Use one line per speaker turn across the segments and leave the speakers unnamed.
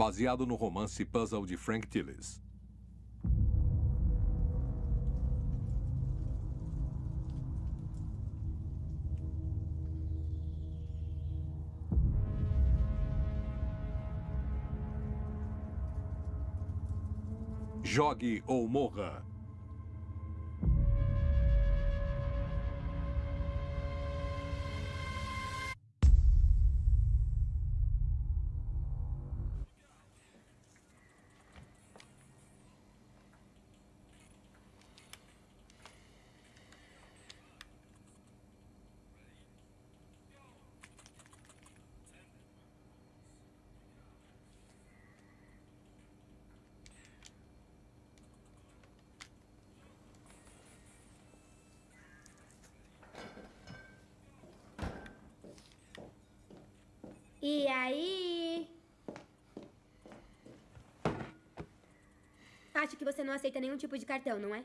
baseado no romance Puzzle de Frank Tillis. Jogue ou morra.
Aí? Acho que você não aceita nenhum tipo de cartão, não é?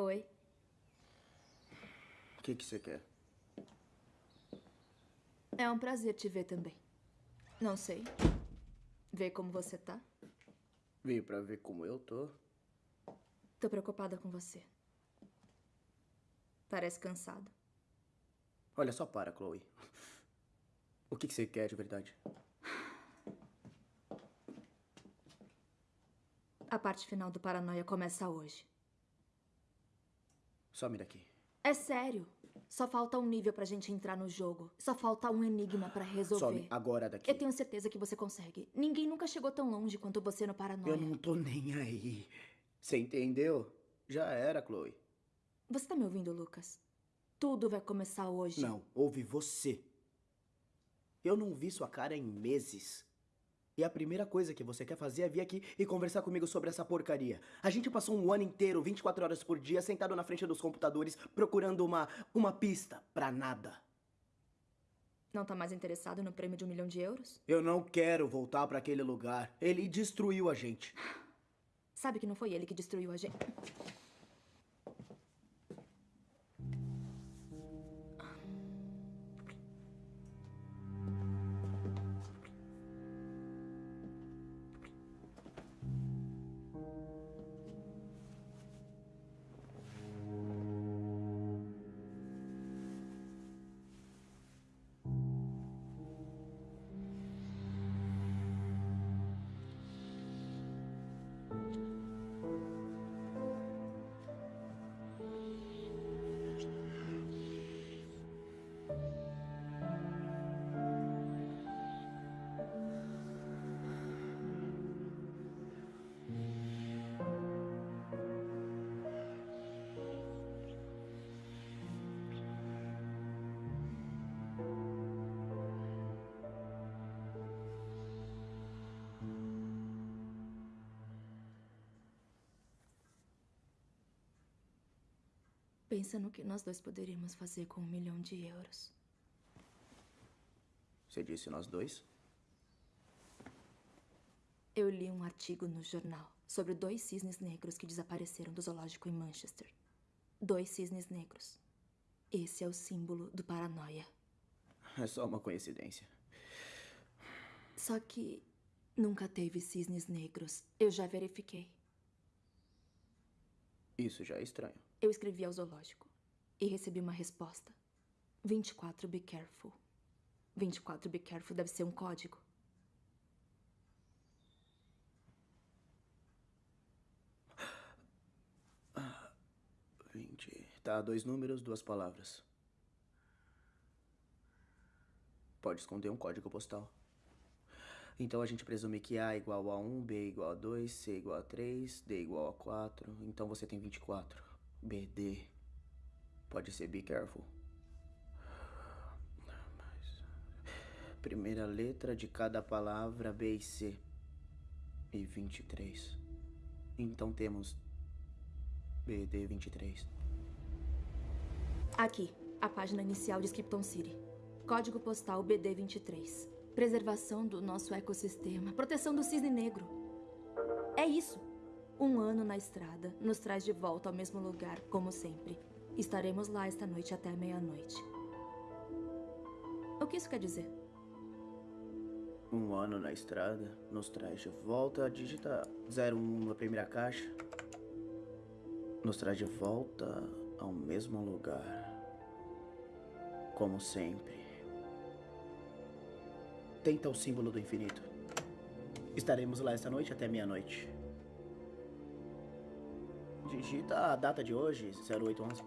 Oi.
O que que você quer?
É um prazer te ver também. Não sei. Ver como você tá.
Veio pra ver como eu tô.
Tô preocupada com você. Parece cansado.
Olha, só para, Chloe. O que que você quer de verdade?
A parte final do Paranoia começa hoje.
Some daqui.
É sério. Só falta um nível pra gente entrar no jogo. Só falta um enigma pra resolver.
Some agora daqui.
Eu tenho certeza que você consegue. Ninguém nunca chegou tão longe quanto você no Paranoia.
Eu não tô nem aí. Você entendeu? Já era, Chloe.
Você tá me ouvindo, Lucas? Tudo vai começar hoje.
Não, ouve você. Eu não vi sua cara em meses. E a primeira coisa que você quer fazer é vir aqui e conversar comigo sobre essa porcaria. A gente passou um ano inteiro, 24 horas por dia, sentado na frente dos computadores, procurando uma, uma pista pra nada.
Não tá mais interessado no prêmio de um milhão de euros?
Eu não quero voltar para aquele lugar. Ele destruiu a gente.
Sabe que não foi ele que destruiu a gente. Pensa no que nós dois poderíamos fazer com um milhão de euros.
Você disse nós dois?
Eu li um artigo no jornal sobre dois cisnes negros que desapareceram do zoológico em Manchester. Dois cisnes negros. Esse é o símbolo do paranoia.
É só uma coincidência.
Só que nunca teve cisnes negros. Eu já verifiquei.
Isso já é estranho.
Eu escrevi ao zoológico e recebi uma resposta. 24 Be Careful. 24 Be Careful deve ser um código.
Vinte. Tá, dois números, duas palavras. Pode esconder um código postal. Então a gente presume que A igual a 1, B igual a 2, C igual a 3, D igual a 4. Então você tem 24. BD. Pode ser be careful. Primeira letra de cada palavra B e C. E 23. Então temos BD 23.
Aqui, a página inicial de Skipton City. Código postal BD23. Preservação do nosso ecossistema. Proteção do cisne negro. É isso. Um ano na estrada nos traz de volta ao mesmo lugar, como sempre. Estaremos lá esta noite até meia-noite. O que isso quer dizer?
Um ano na estrada nos traz de volta. Digita 01 na primeira caixa. Nos traz de volta ao mesmo lugar. Como sempre. Tenta o símbolo do infinito. Estaremos lá esta noite até meia-noite. Digita a data de hoje, 0811.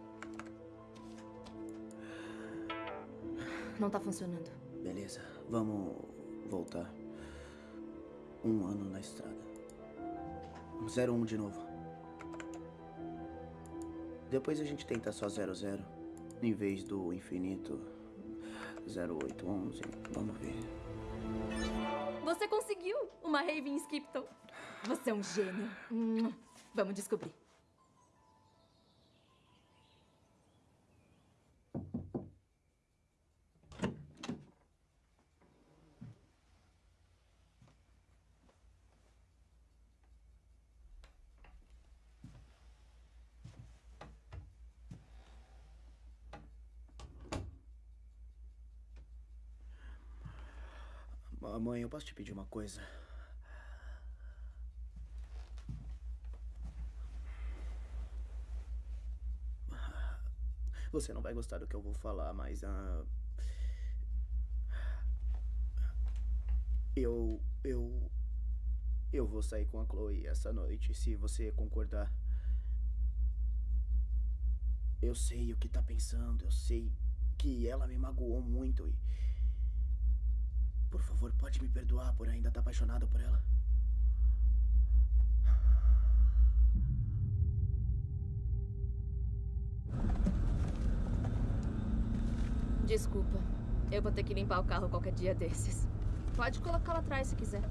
Não tá funcionando.
Beleza, vamos voltar. Um ano na estrada. 01 de novo. Depois a gente tenta só 00. Em vez do infinito. 0811. Vamos ver.
Você conseguiu uma rave em Skipton. Você é um gênio. Hum, Vamos descobrir.
Mãe, eu posso te pedir uma coisa? Você não vai gostar do que eu vou falar, mas. ah, eu. Eu. Eu vou sair com a Chloe essa noite, se você concordar. Eu sei o que tá pensando, eu sei que ela me magoou muito e. Por favor, pode me perdoar por ainda estar apaixonado por ela?
Desculpa. Eu vou ter que limpar o carro qualquer dia desses. Pode colocar lá atrás se quiser.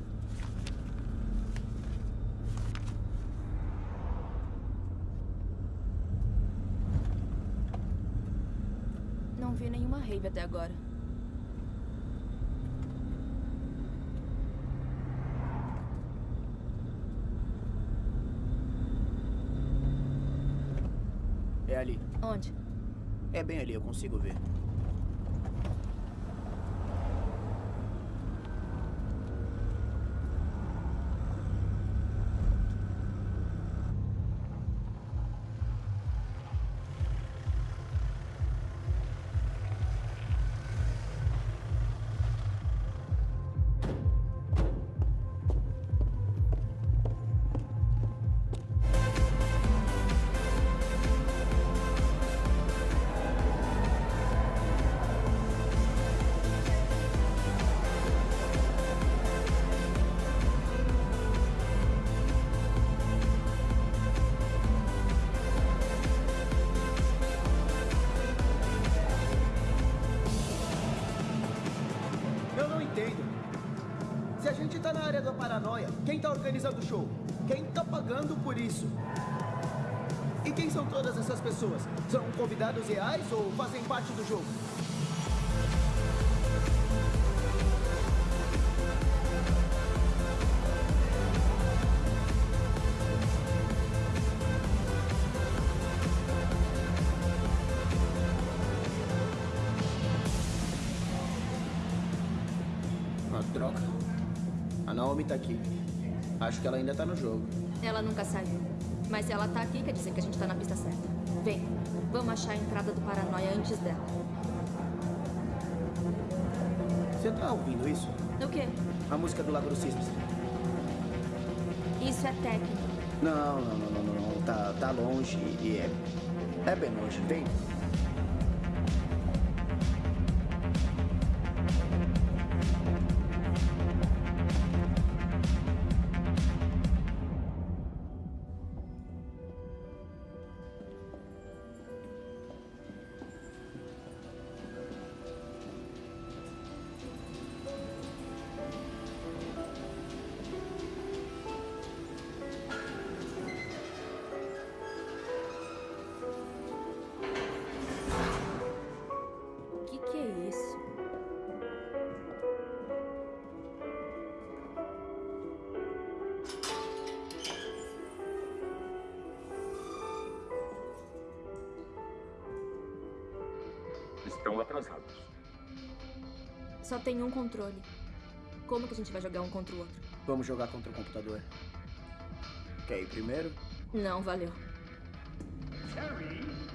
Não vi nenhuma rave até agora.
Ali.
Onde?
É bem ali, eu consigo ver. Pessoas? São convidados reais ou fazem parte do jogo? Ah, droga. A Naomi tá aqui. Acho que ela ainda tá no jogo.
Ela nunca saiu. Mas se ela tá aqui, quer dizer que a gente tá na pista certa. Vem, vamos achar a entrada do Paranoia antes dela.
Você tá ouvindo isso?
O quê?
A música do Lago dos Cisnes.
Isso é técnico.
Não, não, não, não, não, não. Tá, tá longe e é. É bem longe. Vem.
Estão atrasados.
Só tem um controle. Como que a gente vai jogar um contra o outro?
Vamos jogar contra o computador. Quer ir primeiro?
Não, valeu.
Ah.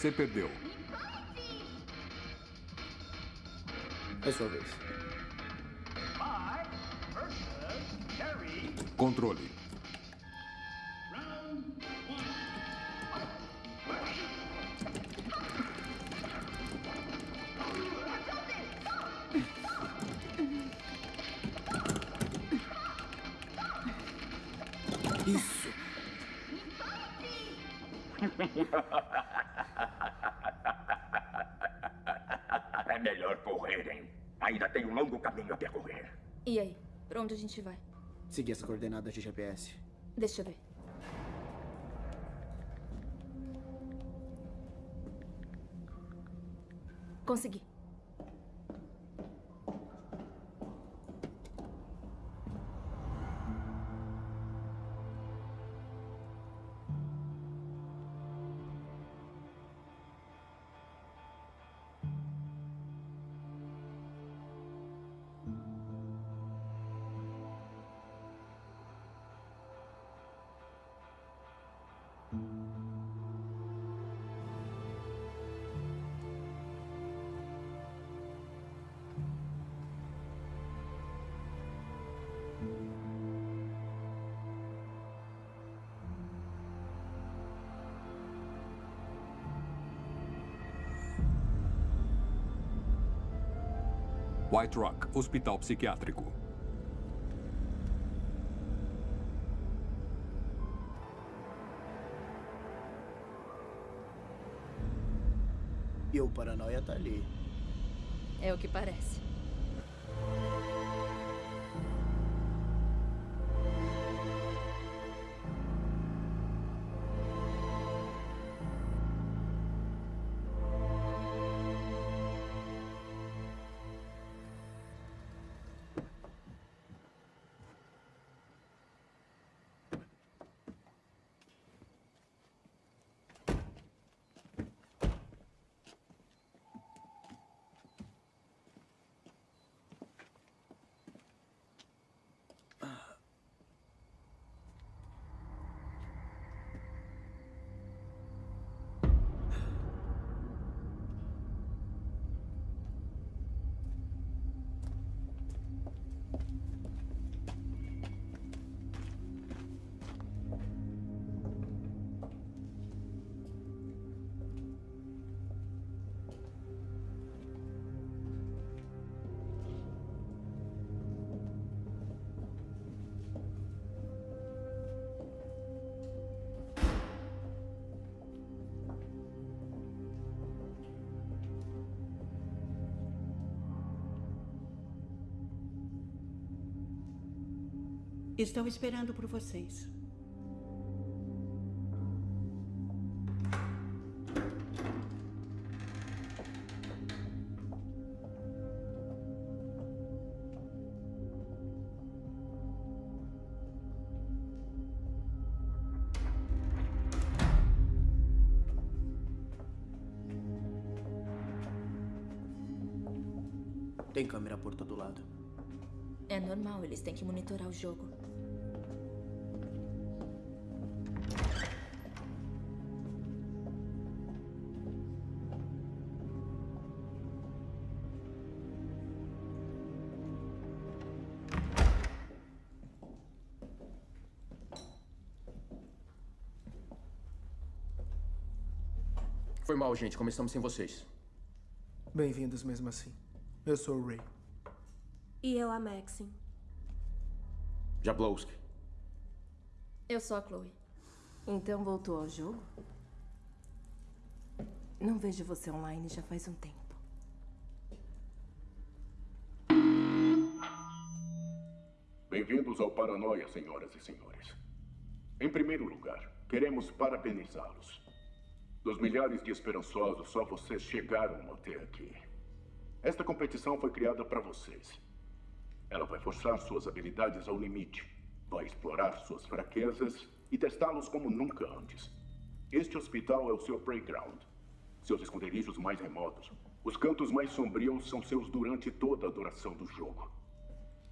Você perdeu.
É sua vez.
Controle.
Seguir as coordenadas de GPS.
Deixa eu ver.
White Rock, Hospital Psiquiátrico.
E o paranoia tá ali.
É o que parece.
Estou esperando por vocês.
Tem câmera por todo lado.
É normal, eles têm que monitorar o jogo.
Foi mal, gente. Começamos sem vocês.
Bem-vindos mesmo assim. Eu sou o Ray.
E eu a Maxine.
Jablowski.
Eu sou a Chloe.
Então voltou ao jogo? Não vejo você online já faz um tempo.
Bem-vindos ao Paranoia, senhoras e senhores. Em primeiro lugar, queremos parabenizá-los. Dos milhares de esperançosos, só vocês chegaram até aqui. Esta competição foi criada para vocês. Ela vai forçar suas habilidades ao limite, vai explorar suas fraquezas e testá-los como nunca antes. Este hospital é o seu playground, seus esconderijos mais remotos. Os cantos mais sombrios são seus durante toda a duração do jogo.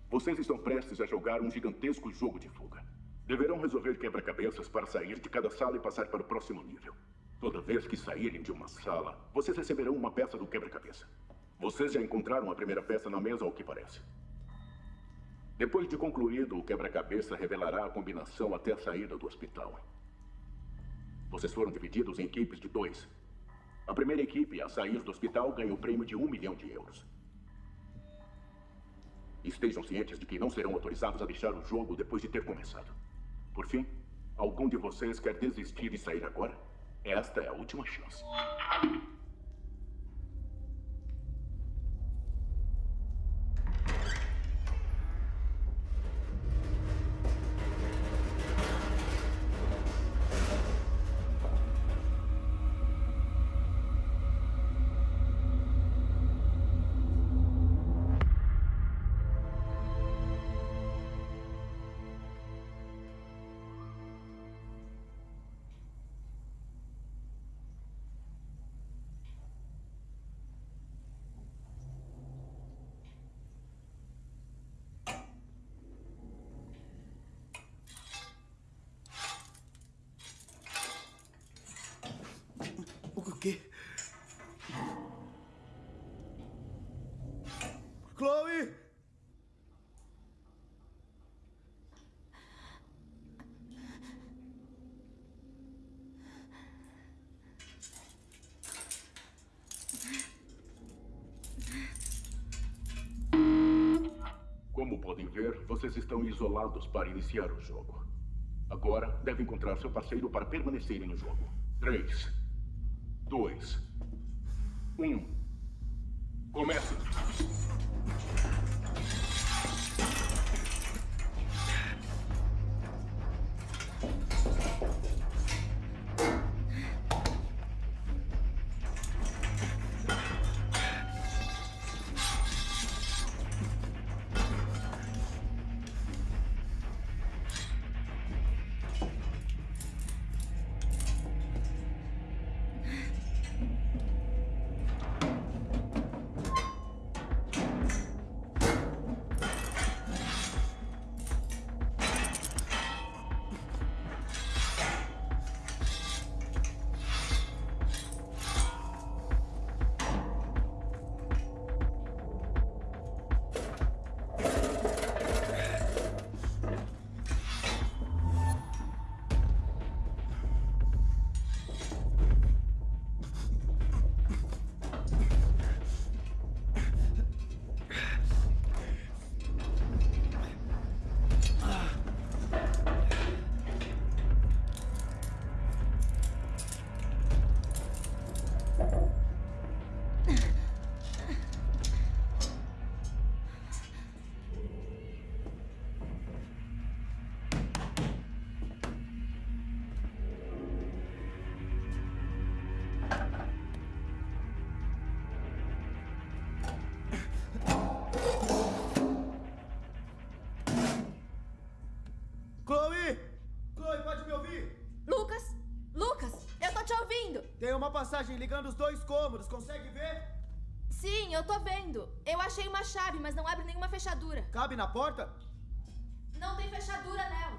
Vocês estão prestes a jogar um gigantesco jogo de fuga. Deverão resolver quebra-cabeças para sair de cada sala e passar para o próximo nível. Toda vez que saírem de uma sala, vocês receberão uma peça do quebra-cabeça. Vocês já encontraram a primeira peça na mesa, ao que parece. Depois de concluído, o quebra-cabeça revelará a combinação até a saída do hospital. Vocês foram divididos em equipes de dois. A primeira equipe a sair do hospital ganha o prêmio de um milhão de euros. Estejam cientes de que não serão autorizados a deixar o jogo depois de ter começado. Por fim, algum de vocês quer desistir e sair agora? Esta é a última chance.
Vocês estão isolados para iniciar o jogo. Agora, devem encontrar seu parceiro para permanecerem no jogo. Três, dois, um. Comece! Passagem ligando os dois cômodos, consegue ver?
Sim, eu tô vendo. Eu achei uma chave, mas não abre nenhuma fechadura.
Cabe na porta?
Não tem fechadura nela.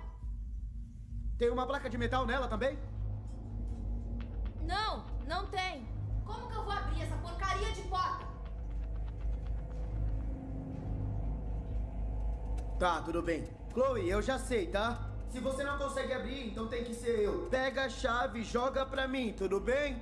Tem uma placa de metal nela também?
Não, não tem. Como que eu vou abrir essa porcaria de porta?
Tá, tudo bem. Chloe, eu já sei, tá? Se você não consegue abrir, então tem que ser eu. Pega a chave e joga pra mim, tudo bem?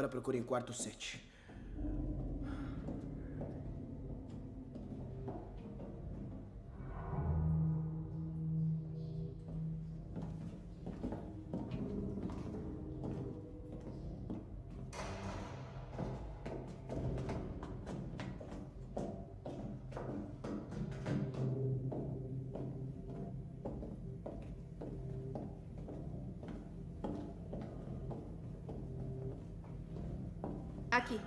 agora procure em quarto 7.
Aqui.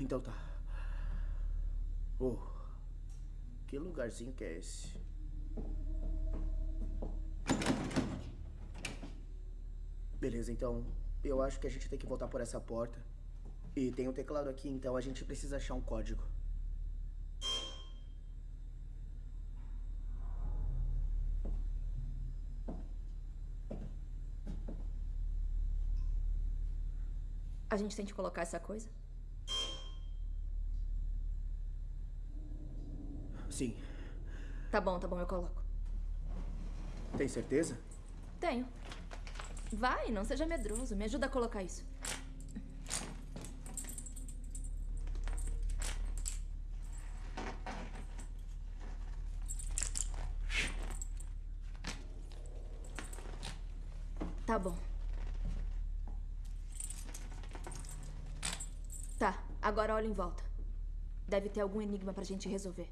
Então tá. Oh, que lugarzinho que é esse? Beleza, então eu acho que a gente tem que voltar por essa porta. E tem um teclado aqui, então a gente precisa achar um código.
A gente tem que colocar essa coisa?
Sim.
Tá bom, tá bom, eu coloco.
Tem certeza?
Tenho. Vai, não seja medroso. Me ajuda a colocar isso. Tá bom. Tá, agora olha em volta. Deve ter algum enigma pra gente resolver.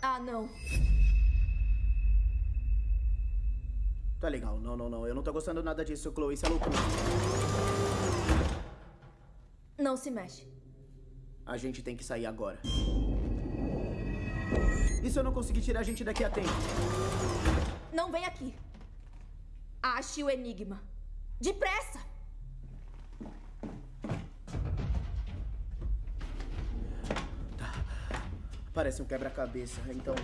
Ah, não.
Tá legal. Não, não, não. Eu não tô gostando nada disso, Chloe. Isso é loucura.
Não se mexe.
A gente tem que sair agora. E se eu não conseguir tirar a gente daqui a tempo?
Não vem aqui. Ache o enigma. Depressa!
Parece um quebra-cabeça. Então,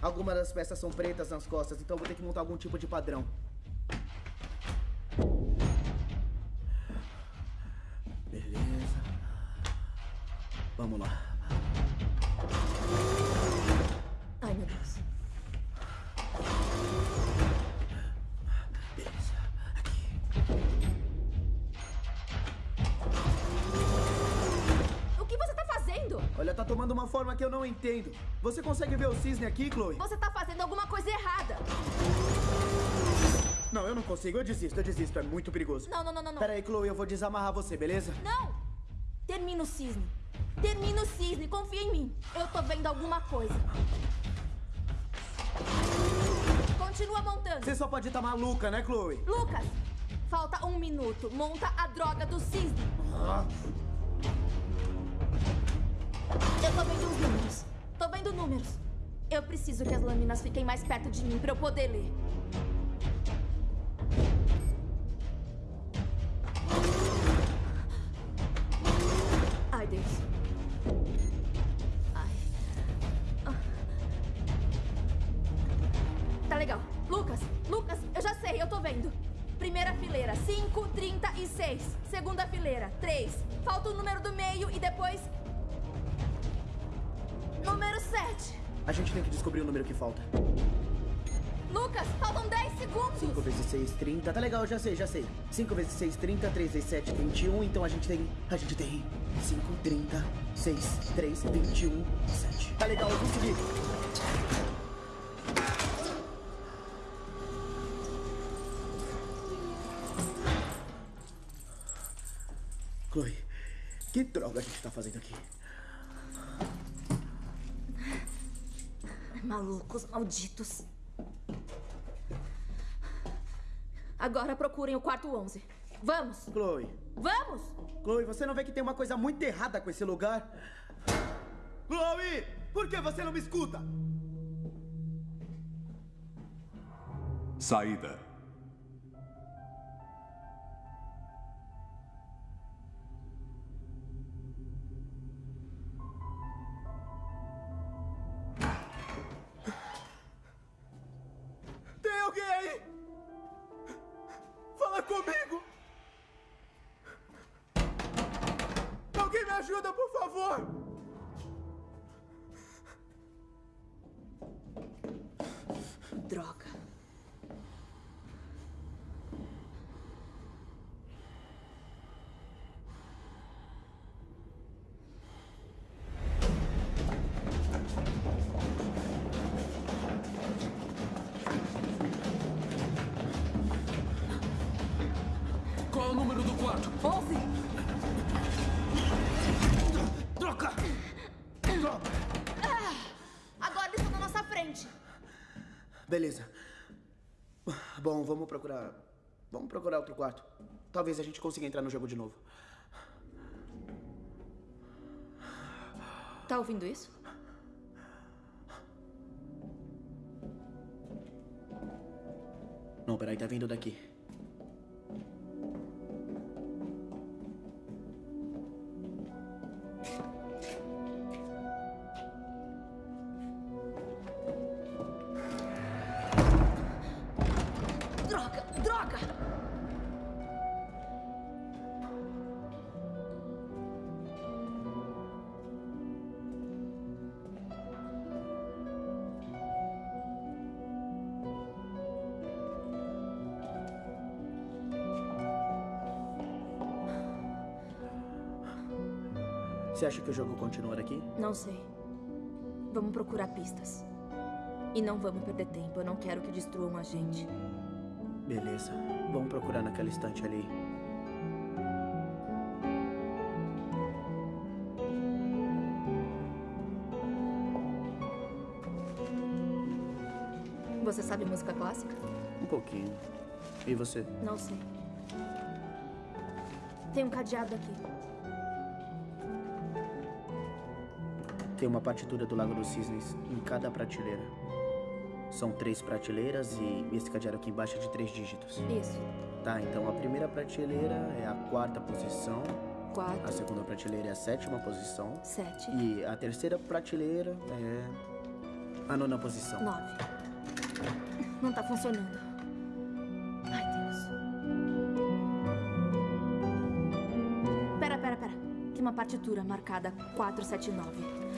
algumas das peças são pretas nas costas, então vou ter que montar algum tipo de padrão. Entendo. Você consegue ver o cisne aqui, Chloe?
Você tá fazendo alguma coisa errada.
Não, eu não consigo. Eu desisto, eu desisto. É muito perigoso.
Não, não, não, não, não.
Pera aí, Chloe, eu vou desamarrar você, beleza?
Não! Termina o cisne. Termina o cisne. Confia em mim. Eu tô vendo alguma coisa. Continua montando.
Você só pode estar maluca, né, Chloe?
Lucas, falta um minuto. Monta a droga do cisne. Eu tô vendo os números. Tô vendo números. Eu preciso que as lâminas fiquem mais perto de mim pra eu poder ler.
Sei, já sei. 5 vezes 6, 30. 3 vezes 7, 21. Então a gente tem. A gente tem. 5, 30, 6, 3, 21, 7. Tá legal, eu consegui. Chloe, que droga a gente tá fazendo aqui?
Malucos, malditos. Agora procurem o quarto 11. Vamos!
Chloe,
Vamos!
Chloe, você não vê que tem uma coisa muito errada com esse lugar? Chloe, por que você não me escuta?
Saída.
Fala comigo! Alguém me ajuda, por favor!
Droga.
Beleza. Bom, vamos procurar. Vamos procurar outro quarto. Talvez a gente consiga entrar no jogo de novo.
Tá ouvindo isso?
Não, peraí, tá vindo daqui. Você acha que o jogo continua aqui?
Não sei. Vamos procurar pistas. E não vamos perder tempo. Eu não quero que destruam a gente.
Beleza. Vamos procurar naquela estante ali.
Você sabe música clássica?
Um pouquinho. E você?
Não sei. Tem um cadeado aqui.
Tem uma partitura do Lago dos Cisnes em cada prateleira. São três prateleiras e esse cadeado aqui embaixo é de três dígitos.
Isso.
Tá, então a primeira prateleira é a quarta posição, a
Quatro,
segunda prateleira é a sétima posição
sete,
e a terceira prateleira é a nona posição.
nove. Não tá funcionando. Ai, Deus. Pera, pera, pera. Tem uma partitura marcada 479.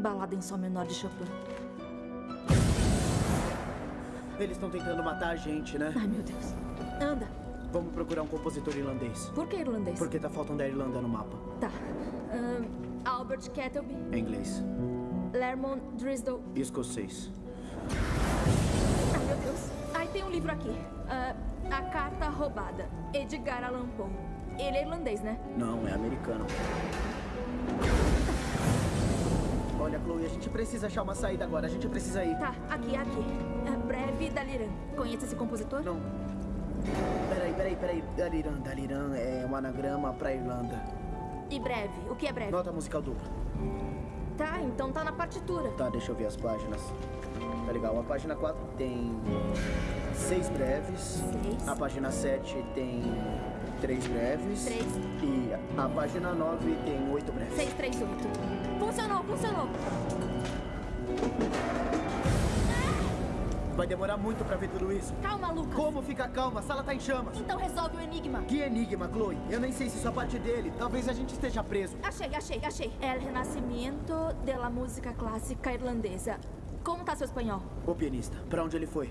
Balada em Sol menor de Chopin.
Eles estão tentando matar a gente, né?
Ai, meu Deus. Anda.
Vamos procurar um compositor irlandês.
Por que irlandês?
Porque tá faltando a Irlanda no mapa.
Tá. Ahn, Albert Kettleby,
Em inglês.
Lermont Driscoll.
Escocês.
Ai, meu Deus. Ai, tem um livro aqui. Ah, a Carta Roubada. Edgar Allan Poe. Ele é irlandês, né?
Não, é americano. Olha, Chloe, a gente precisa achar uma saída agora. A gente precisa ir.
Tá, aqui, aqui. Ah, Breve Daliran. Conhece esse compositor?
Não. Peraí, peraí, peraí. Daliran, Daliran é um anagrama pra Irlanda.
E breve? O que é breve?
Nota musical dupla.
Tá, então tá na partitura.
Tá, deixa eu ver as páginas. Tá legal. A página 4 tem seis breves.
Seis.
A página 7 tem três breves.
Três.
E a página 9 tem oito breves.
638. Funcionou, funcionou.
Vai demorar muito pra ver tudo isso.
Calma, Lucas.
Como fica calma? A sala tá em chamas.
Então resolve o enigma.
Que enigma, Chloe? Eu nem sei se isso é parte dele. Talvez a gente esteja preso.
Achei, achei, achei. É o renascimento da música clássica irlandesa. Como tá seu espanhol?
O pianista, pra onde ele foi?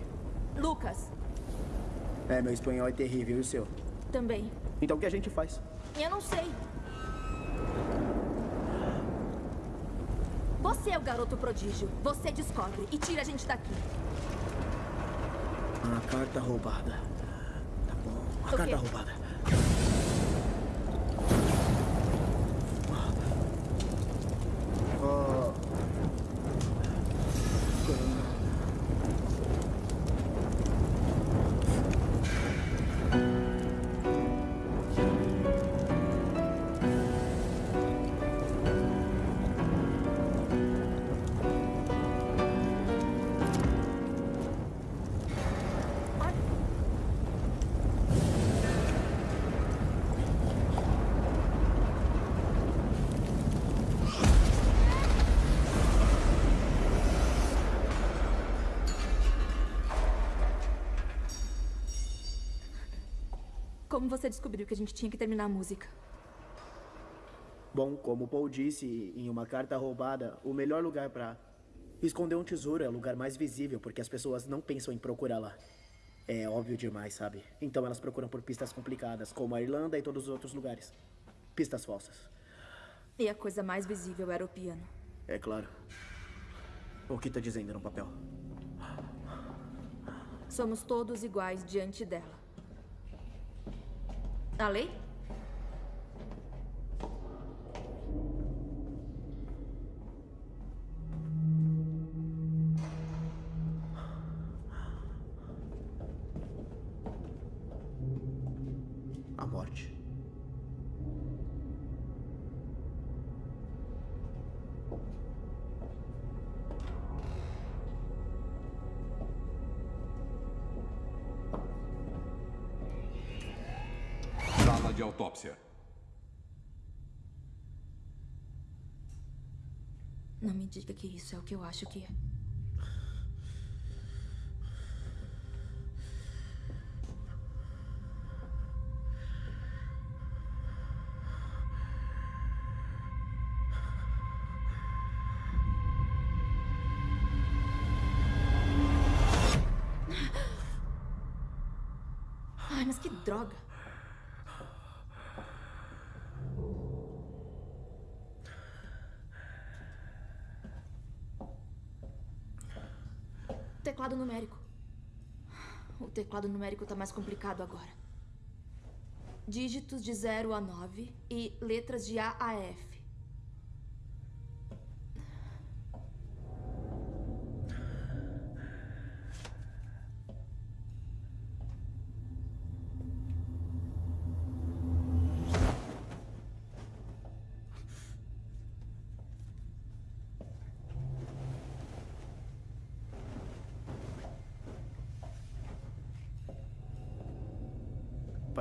Lucas,
É, meu espanhol é terrível. E o seu?
Também.
Então o que a gente faz?
Eu não sei. Você é o garoto prodígio. Você descobre e tira a gente daqui.
A carta roubada. Tá bom. A
O
carta
quê?
roubada.
Como você descobriu que a gente tinha que terminar a música?
Bom, como o Paul disse em uma carta roubada, o melhor lugar pra esconder um tesouro é o lugar mais visível, porque as pessoas não pensam em procurar lá. É óbvio demais, sabe? Então elas procuram por pistas complicadas, como a Irlanda e todos os outros lugares. Pistas falsas.
E a coisa mais visível era o piano.
É claro. O que tá dizendo no papel?
Somos todos iguais diante dela. A lei? Diga que isso é o que eu acho que é. Teclado numérico. O teclado numérico tá mais complicado agora. Dígitos de 0 a 9 e letras de A a F.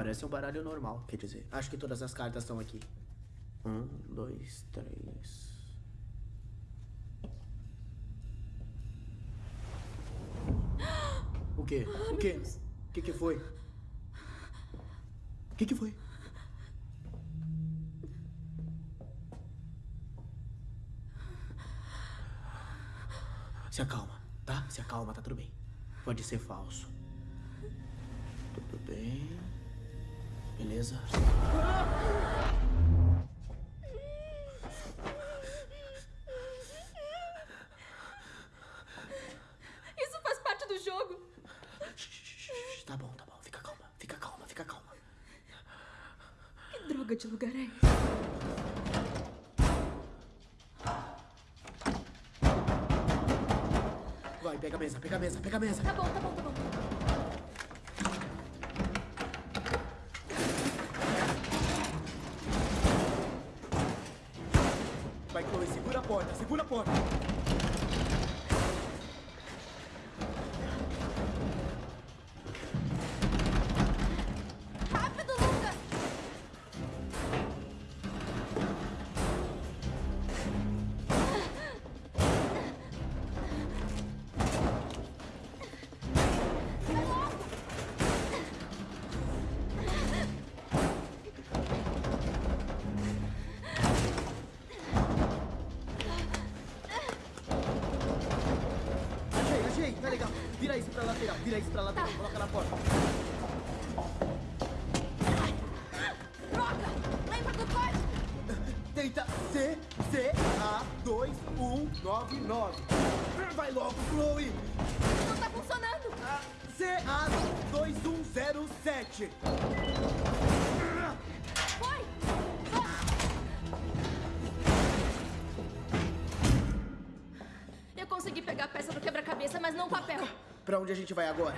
Parece um baralho normal, quer dizer. Acho que todas as cartas estão aqui. Um, dois, três. O quê? O quê? O que, que foi? O que, que foi? Se acalma, tá? Se acalma, tá tudo bem. Pode ser falso. Tudo bem. Beleza?
Isso faz parte do jogo.
Tá bom, tá bom. Fica calma, fica calma, fica calma.
Que droga de lugar é esse?
Vai, pega a mesa, pega a mesa, pega a mesa.
Tá bom, tá bom, tá bom.
2107.
Foi! Eu consegui pegar a peça do quebra-cabeça, mas não o papel.
Pra onde a gente vai agora?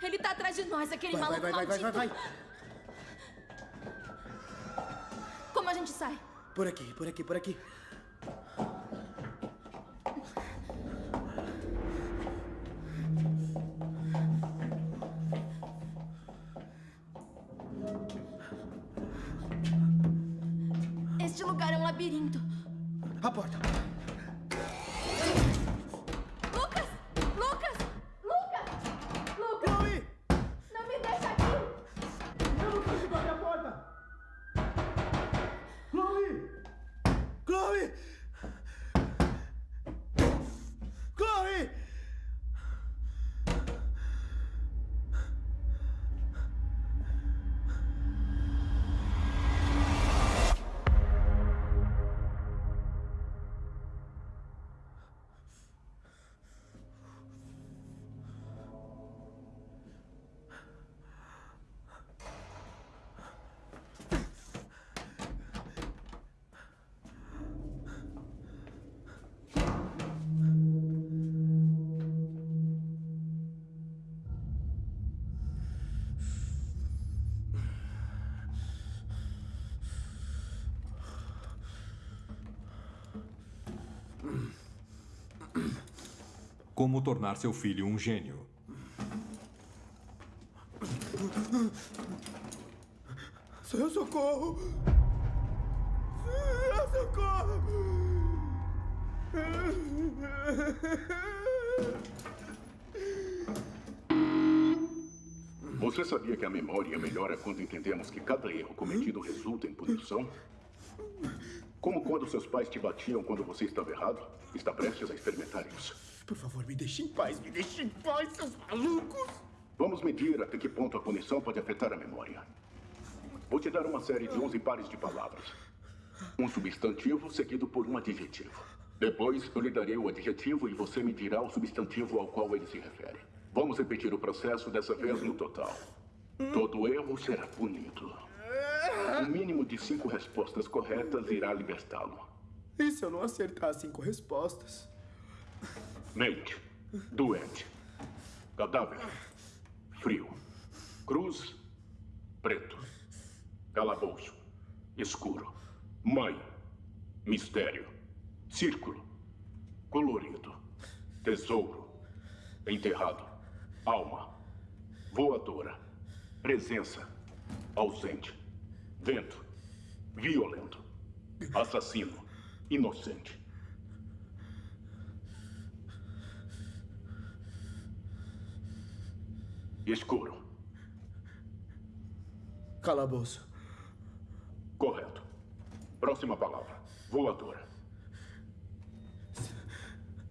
Ele tá atrás de nós, aquele
Vai, vai,
maluco
vai, vai, vai, vai,
maldito.
vai.
Como a gente sai?
Por aqui, por aqui, por aqui.
Como tornar seu filho um gênio.
Seu socorro! Seu socorro!
Você sabia que a memória melhora quando entendemos que cada erro cometido resulta em punição? Como quando seus pais te batiam quando você estava errado? Está prestes a experimentar isso.
Por favor, me deixe em paz, me deixe em paz, seus malucos!
Vamos medir até que ponto a punição pode afetar a memória. Vou te dar uma série de 11 pares de palavras. Um substantivo seguido por um adjetivo. Depois eu lhe darei o adjetivo e você me dirá o substantivo ao qual ele se refere. Vamos repetir o processo dessa vez no total. Todo erro será punido. Um mínimo de cinco respostas corretas irá libertá-lo.
E se eu não acertar cinco respostas?
Mente. Doente. Cadáver. Frio. Cruz. Preto. Calabouço. Escuro. Mãe. Mistério. Círculo. Colorido. Tesouro. Enterrado. Alma. Voadora. Presença. Ausente. Vento. Violento. Assassino. Inocente. Escuro.
Calabouço.
Correto. Próxima palavra. Voadora.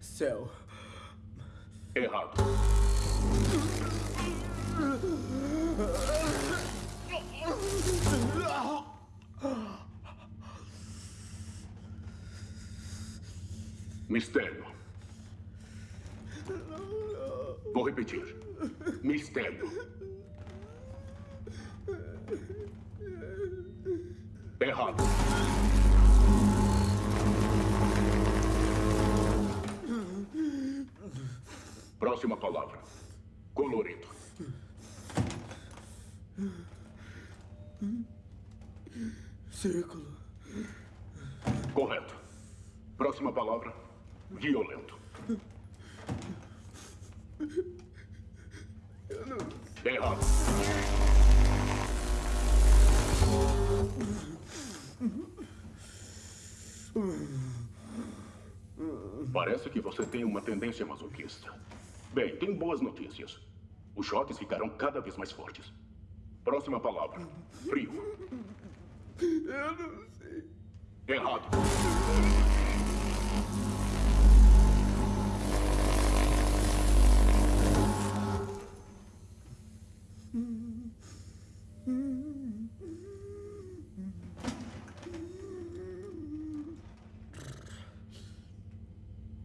Céu.
Errado. Mistério. Vou repetir. Mistério. Errado. Próxima palavra. Colorido.
Círculo.
Correto. Próxima palavra. Violento. Errado. Parece que você tem uma tendência masoquista. Bem, tem boas notícias. Os choques ficarão cada vez mais fortes. Próxima palavra. Frio.
Eu não sei.
Errado.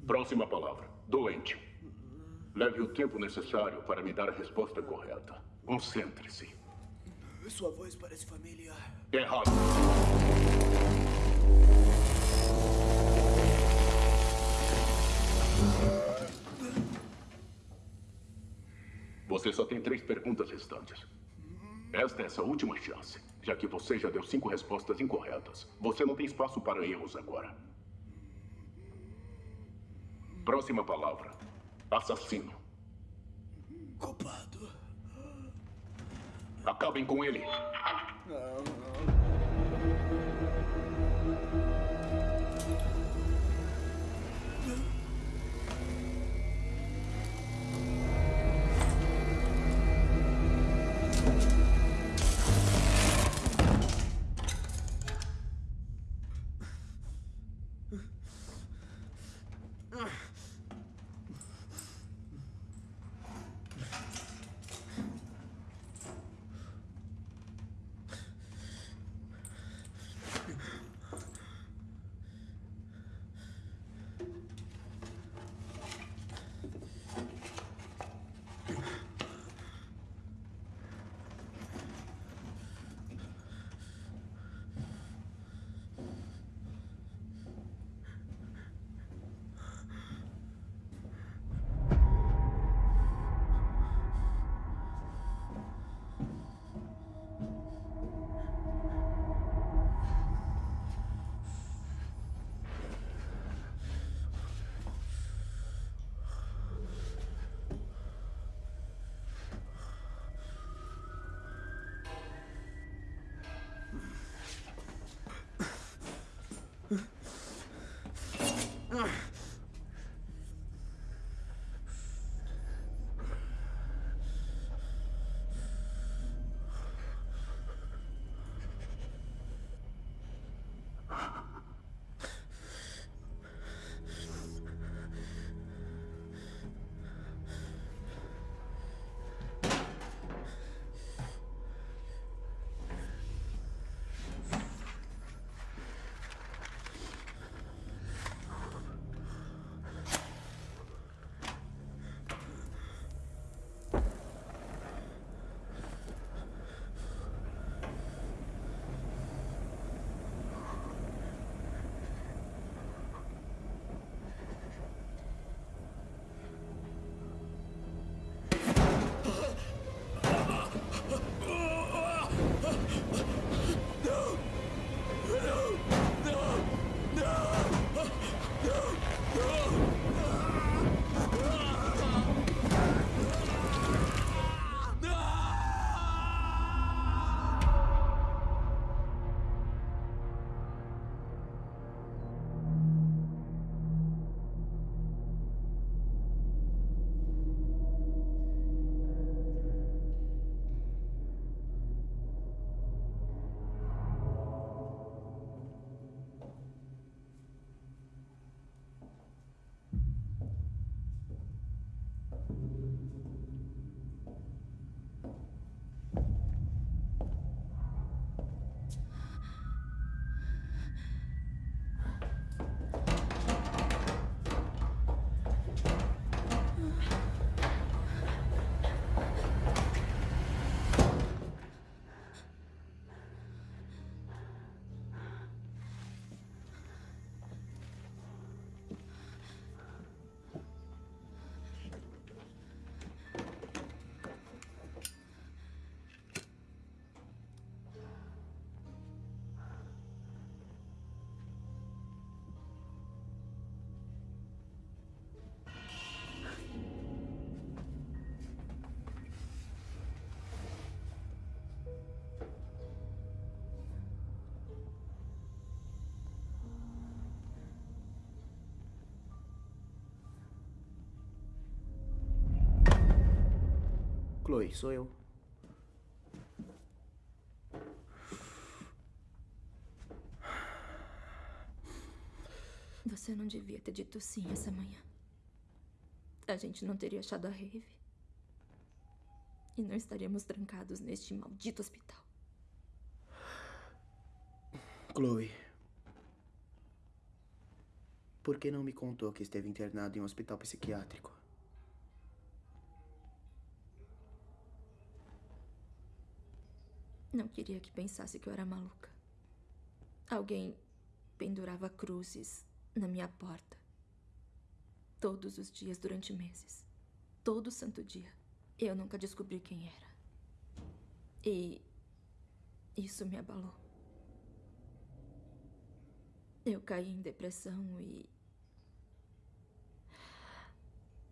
Próxima palavra. Doente. Leve o tempo necessário para me dar a resposta correta. Concentre-se.
Sua voz parece familiar.
Errado. Você só tem três perguntas restantes. Esta é essa última chance, já que você já deu cinco respostas incorretas. Você não tem espaço para erros agora. Próxima palavra: assassino.
Culpado.
Acabem com ele.
Não, não. Ugh. Chloe, sou eu.
Você não devia ter dito sim essa manhã. A gente não teria achado a Rave. E não estaríamos trancados neste maldito hospital.
Chloe. Por que não me contou que esteve internado em um hospital psiquiátrico?
Não queria que pensasse que eu era maluca. Alguém pendurava cruzes na minha porta. Todos os dias durante meses. Todo santo dia. Eu nunca descobri quem era. E isso me abalou. Eu caí em depressão e.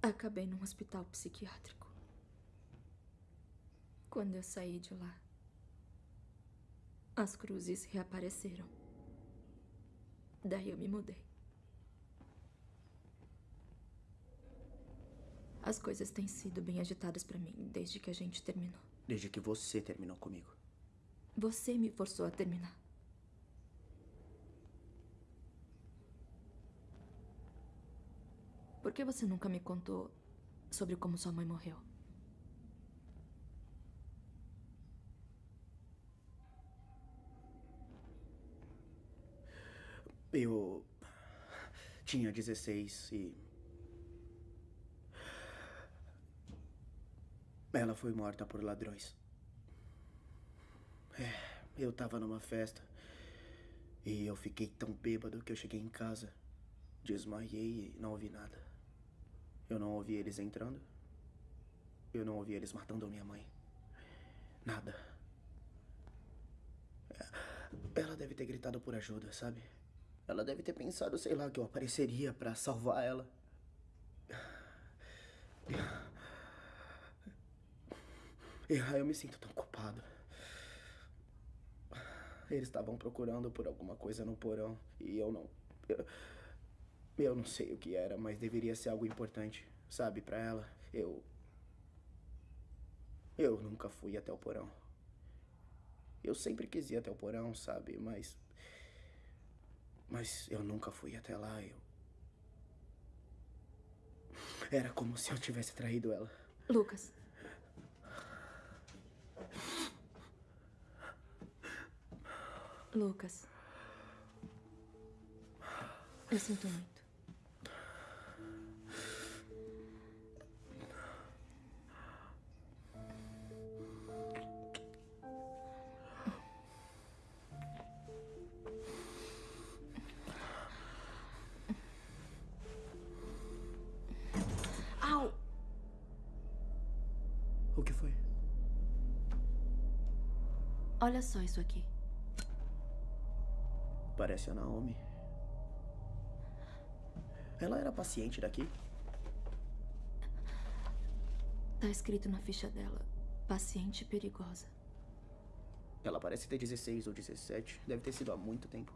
Acabei num hospital psiquiátrico. Quando eu saí de lá, as cruzes reapareceram. Daí eu me mudei. As coisas têm sido bem agitadas para mim desde que a gente terminou.
Desde que você terminou comigo.
Você me forçou a terminar. Por que você nunca me contou sobre como sua mãe morreu?
Eu tinha 16 e. Ela foi morta por ladrões. É, eu tava numa festa e eu fiquei tão bêbado que eu cheguei em casa, desmaiei e não ouvi nada. Eu não ouvi eles entrando. Eu não ouvi eles matando minha mãe. Nada. Ela deve ter gritado por ajuda, sabe? Ela deve ter pensado, sei lá, que eu apareceria pra salvar ela. E aí eu me sinto tão culpado. Eles estavam procurando por alguma coisa no porão e eu não. Eu, eu não sei o que era, mas deveria ser algo importante, sabe, pra ela. Eu. Eu nunca fui até o porão. Eu sempre quis ir até o porão, sabe, mas. Mas eu nunca fui até lá, eu. Era como se eu tivesse traído ela.
Lucas. Lucas. Eu sinto muito. Olha só isso aqui.
Parece a Naomi. Ela era paciente daqui?
Tá escrito na ficha dela: paciente perigosa.
Ela parece ter 16 ou 17. Deve ter sido há muito tempo.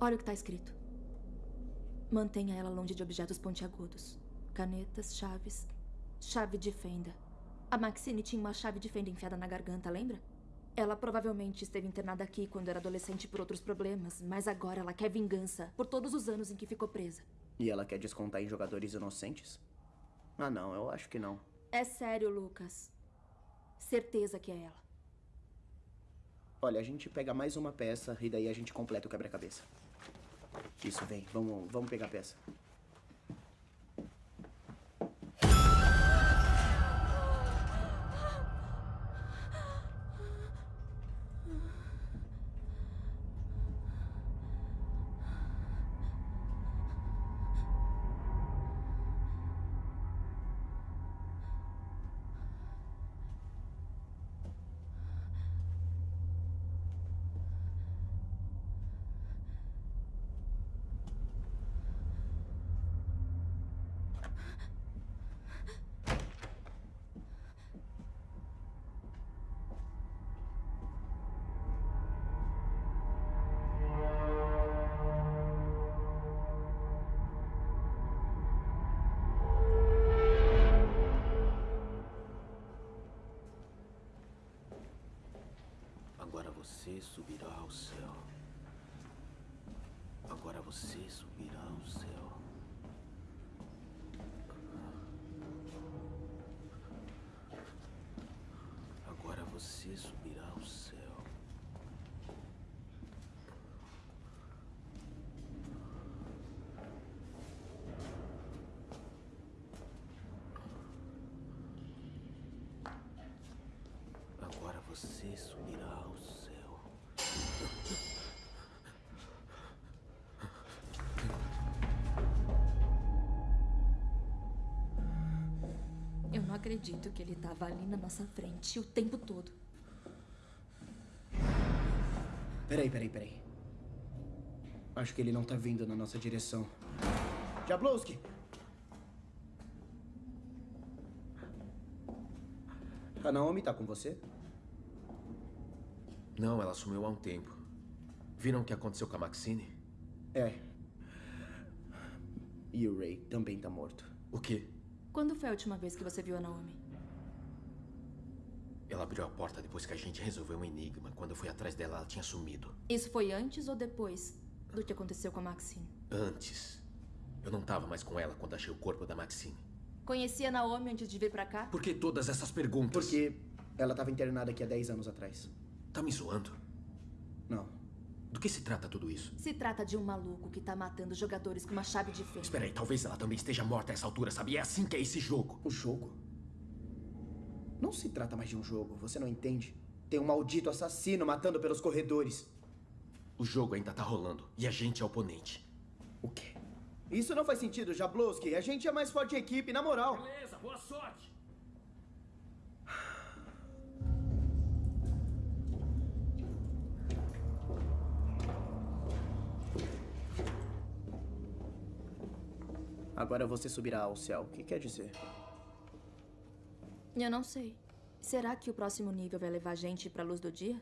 Olha o que tá escrito. Mantenha ela longe de objetos pontiagudos. Canetas, chaves, chave de fenda. A Maxine tinha uma chave de fenda enfiada na garganta, lembra? Ela provavelmente esteve internada aqui quando era adolescente por outros problemas, mas agora ela quer vingança por todos os anos em que ficou presa.
E ela quer descontar em jogadores inocentes? Ah, não, eu acho que não.
É sério, Lucas. Certeza que é ela.
Olha, a gente pega mais uma peça e daí a gente completa o quebra-cabeça. Isso, vem. Vamos, vamos pegar a peça.
você subirá ao céu. Agora você subirá ao céu. Agora você subirá ao céu. Agora você subirá
acredito que ele tava ali na nossa frente o tempo todo.
Peraí, peraí, peraí. Acho que ele não tá vindo na nossa direção. Jablowski! A Naomi tá com você?
Não, ela sumiu há um tempo. Viram o que aconteceu com a Maxine?
É. E o Ray também tá morto.
O quê?
Quando foi a última vez que você viu a Naomi?
Ela abriu a porta depois que a gente resolveu um enigma. Quando eu fui atrás dela, ela tinha sumido.
Isso foi antes ou depois do que aconteceu com a Maxine?
Antes. Eu não tava mais com ela quando achei o corpo da Maxine.
Conhecia a Naomi antes de vir pra cá?
Por que todas essas perguntas?
Porque ela tava internada aqui há 10 anos atrás.
Tá me zoando? Do que se trata tudo isso?
Se trata de um maluco que tá matando jogadores com uma chave de fenda.
Espera aí, talvez ela também esteja morta a essa altura, sabe? É assim que é esse jogo.
O jogo? Não se trata mais de um jogo, você não entende? Tem um maldito assassino matando pelos corredores.
O jogo ainda tá rolando e a gente é oponente.
O quê? Isso não faz sentido, Jablowski. A gente é mais forte equipe, na moral.
Beleza, boa sorte.
Agora você subirá ao céu. O que quer dizer?
Eu não sei. Será que o próximo nível vai levar a gente pra luz do dia?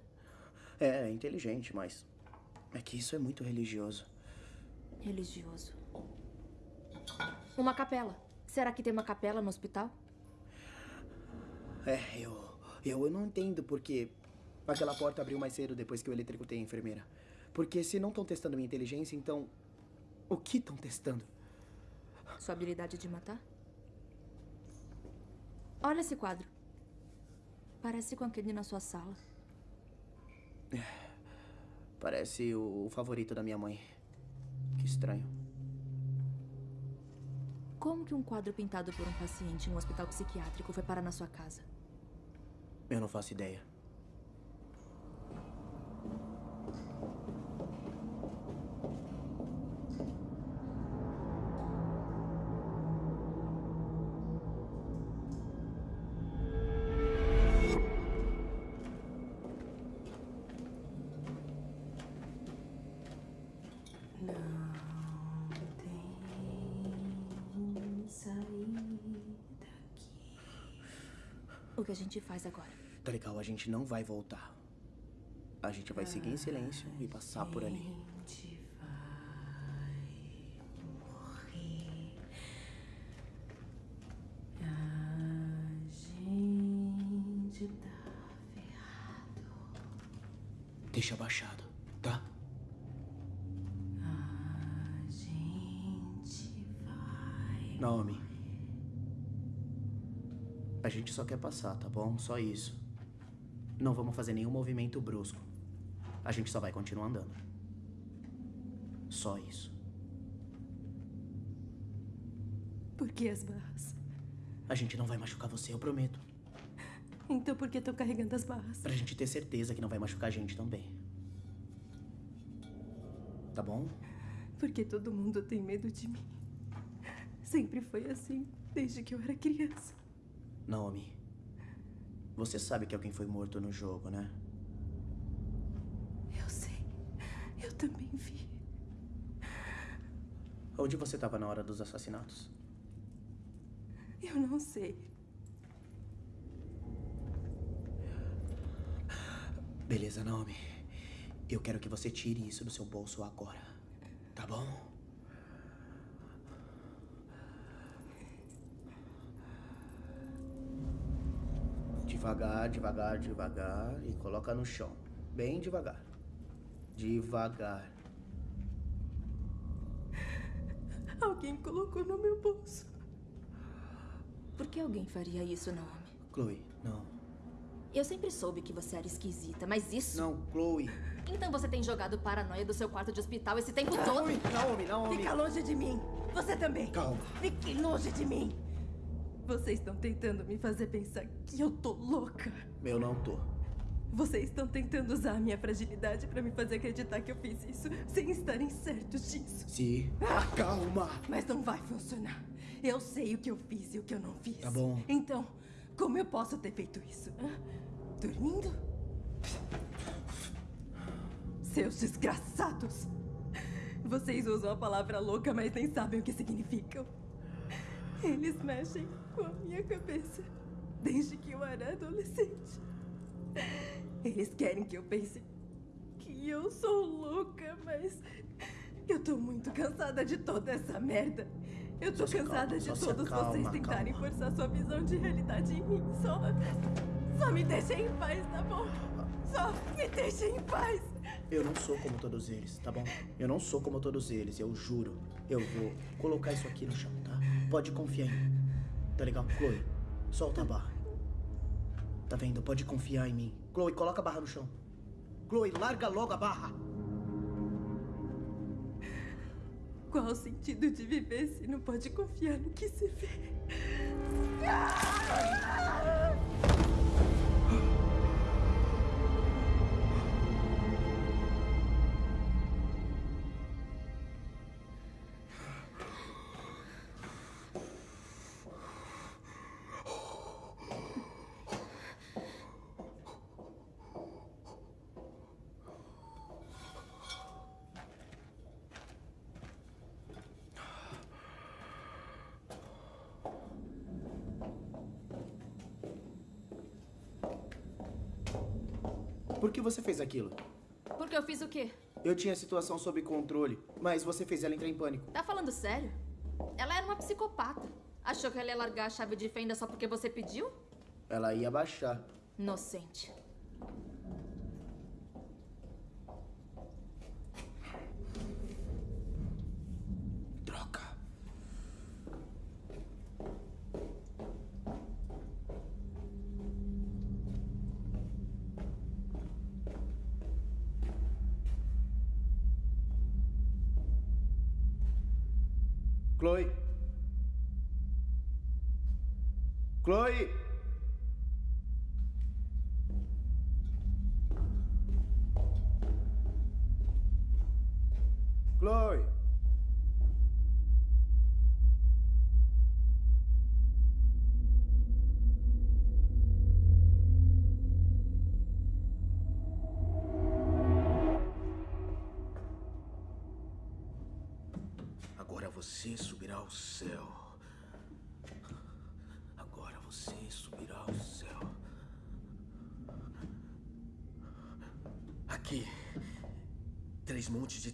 É, é inteligente, mas. É que isso é muito religioso.
Religioso. Uma capela. Será que tem uma capela no hospital?
É, eu. Eu, eu não entendo porque aquela porta abriu mais cedo depois que eu eletricutei a enfermeira. Porque se não estão testando minha inteligência, então. O que estão testando?
Sua habilidade de matar? Olha esse quadro. Parece com aquele na sua sala.
Parece o favorito da minha mãe. Que estranho.
Como que um quadro pintado por um paciente em um hospital psiquiátrico foi parar na sua casa?
Eu não faço ideia.
Gente faz agora?
Tá legal, a gente não vai voltar. A gente vai seguir em silêncio e passar por ali.
gente
quer passar, tá bom? Só isso. Não vamos fazer nenhum movimento brusco. A gente só vai continuar andando. Só isso.
Por que as barras?
A gente não vai machucar você, eu prometo.
Então por que estão carregando as barras?
Pra gente ter certeza que não vai machucar a gente também. Tá bom?
Porque todo mundo tem medo de mim. Sempre foi assim, desde que eu era criança.
Naomi. Você sabe que alguém foi morto no jogo, né?
Eu sei. Eu também vi.
Onde você estava na hora dos assassinatos?
Eu não sei.
Beleza, Naomi. Eu quero que você tire isso do seu bolso agora. Tá bom? Devagar, devagar, devagar. E coloca no chão. Bem devagar. Devagar.
Alguém colocou no meu bolso.
Por que alguém faria isso, Naomi?
Chloe, não.
Eu sempre soube que você era esquisita, mas isso.
Não, Chloe.
Então você tem jogado paranoia do seu quarto de hospital esse tempo todo.
Naomi, Naomi, Naomi.
Fica longe de mim. Você também.
Calma.
Fique longe de mim. Vocês estão tentando me fazer pensar que eu tô louca.
Eu não tô.
Vocês estão tentando usar a minha fragilidade para me fazer acreditar que eu fiz isso sem estarem certos disso.
Sim.
Ah,
Calma.
Mas não vai funcionar. Eu sei o que eu fiz e o que eu não fiz.
Tá bom.
Então, como eu posso ter feito isso? hã? Dormindo? Seus desgraçados! Vocês usam a palavra louca, mas nem sabem o que significam. Eles mexem com a minha cabeça desde que eu era adolescente. Eles querem que eu pense que eu sou louca, mas eu tô muito cansada de toda essa merda. Eu tô cansada de todos vocês tentarem forçar sua visão de realidade em mim. Só. Só me deixem em paz, tá bom? Só me deixem em paz.
Eu não sou como todos eles, tá bom? Eu não sou como todos eles, eu juro. Eu vou colocar isso aqui no chão, tá? Pode confiar em mim. Tá legal? Chloe, solta a barra. Tá vendo? Pode confiar em mim. Chloe, coloca a barra no chão. Chloe, larga logo a barra.
Qual o sentido de viver se não pode confiar no que se vê?
Por que você fez aquilo?
Porque eu fiz o quê?
Eu tinha a situação sob controle, mas você fez ela entrar em pânico.
Tá falando sério? Ela era uma psicopata. Achou que ela ia largar a chave de fenda só porque você pediu?
Ela ia baixar.
Inocente.
Chloe. Chloe. Chloe.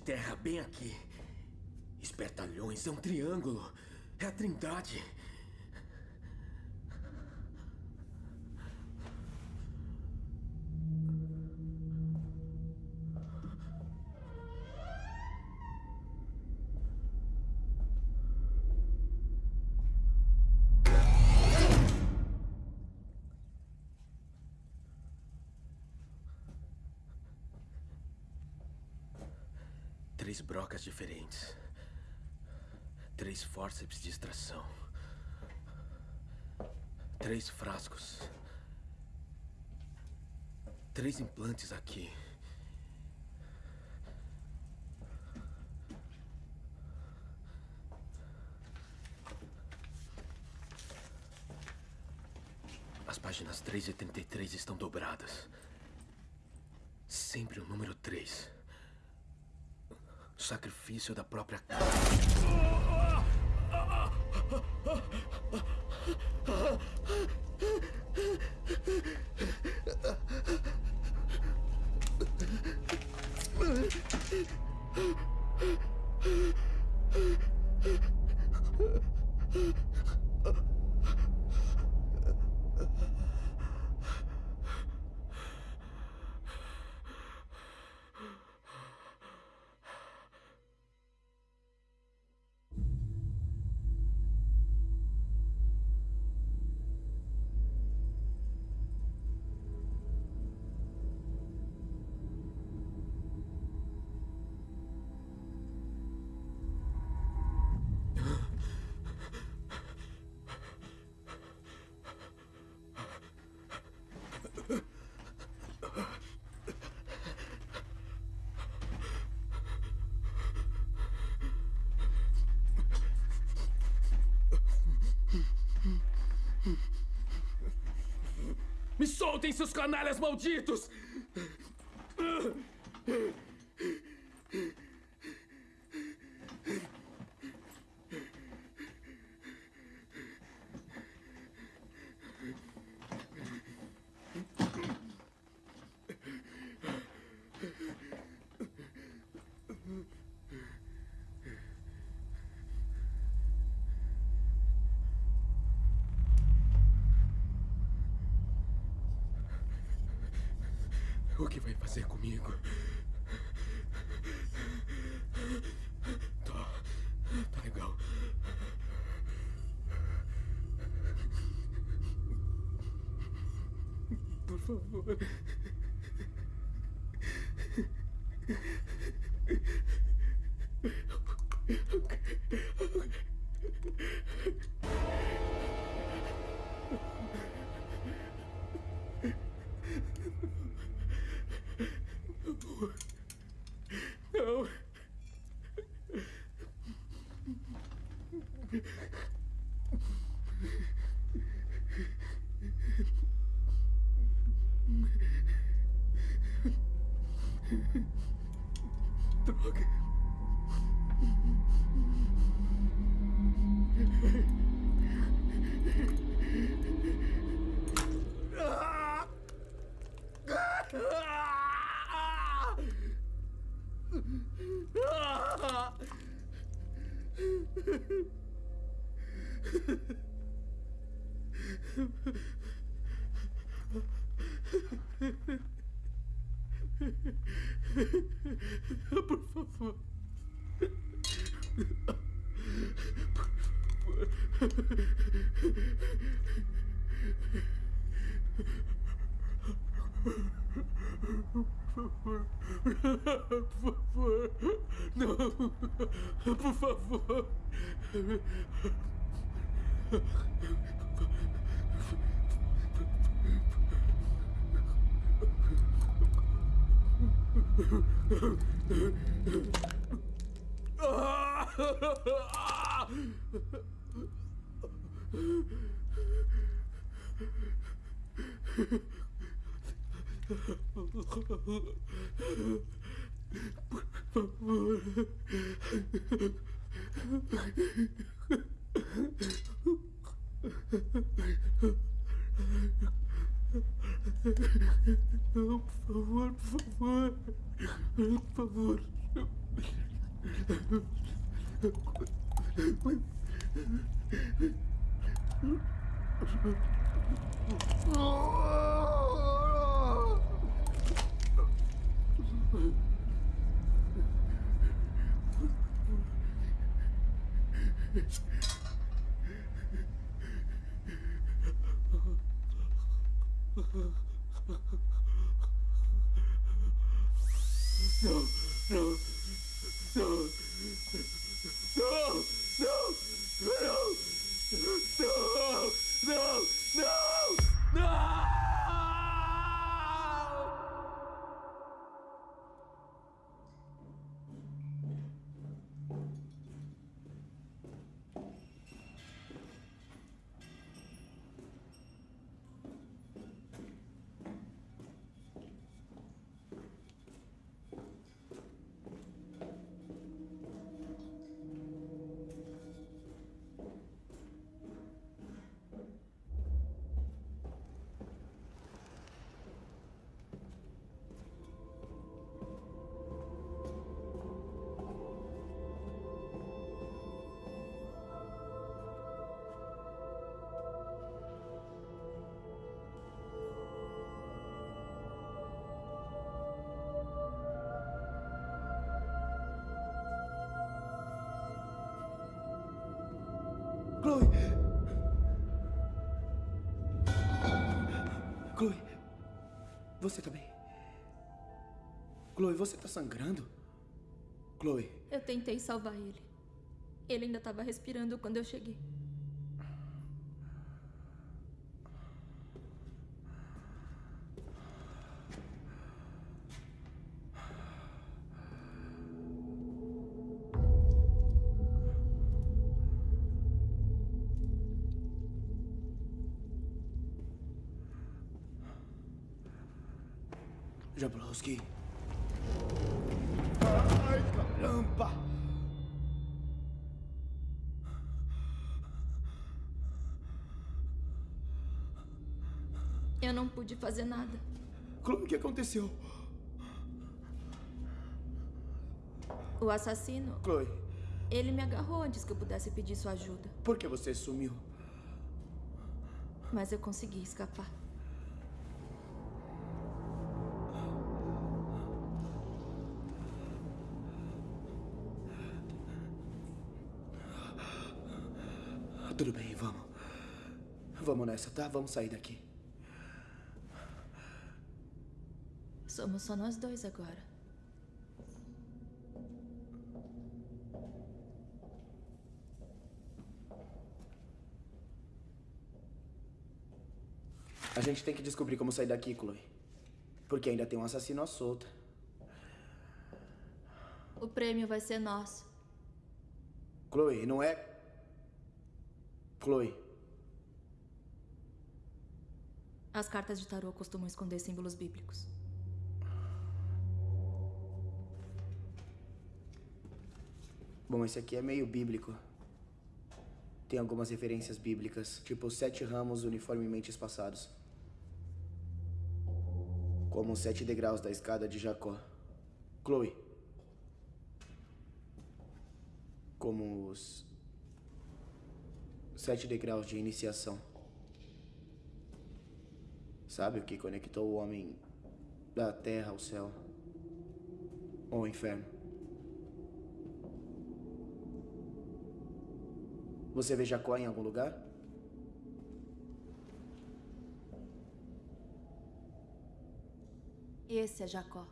Terra bem aqui. Espertalhões é um triângulo. É a trindade. Três brocas diferentes. Três fórceps de extração. Três frascos. Três implantes aqui. As páginas 3 e 33 estão dobradas. Sempre o número 3 sacrifício da própria carne. Me soltem, seus canalhas malditos! Por favor. Por favor. Por favor. Não. Por favor. Por ああ。Não, por favor, por favor. Por favor. Não, no, no.
Chloe! Chloe! Você tá bem? Chloe, você tá sangrando? Chloe,
Eu tentei salvar ele. Ele ainda estava respirando quando eu cheguei. Pude fazer nada.
Chloe, o que aconteceu?
O assassino,
Chloe,
ele me agarrou antes que eu pudesse pedir sua ajuda.
por que você sumiu?
Mas eu consegui escapar.
Tudo bem, vamos. Vamos nessa, tá? Vamos sair daqui.
Somos só nós dois agora.
A gente tem que descobrir como sair daqui, Chloe. Porque ainda tem um assassino à solta.
O prêmio vai ser nosso.
Chloe, não é. Chloe,
As cartas de tarô costumam esconder símbolos bíblicos.
Bom, esse aqui é meio bíblico. Tem algumas referências bíblicas, tipo sete ramos uniformemente espaçados. Como os sete degraus da escada de Jacó. Chloe. Como os sete degraus de iniciação. Sabe o que conectou o homem da terra ao céu? Ou ao inferno? Você vê Jacó em algum lugar?
Esse é Jacó.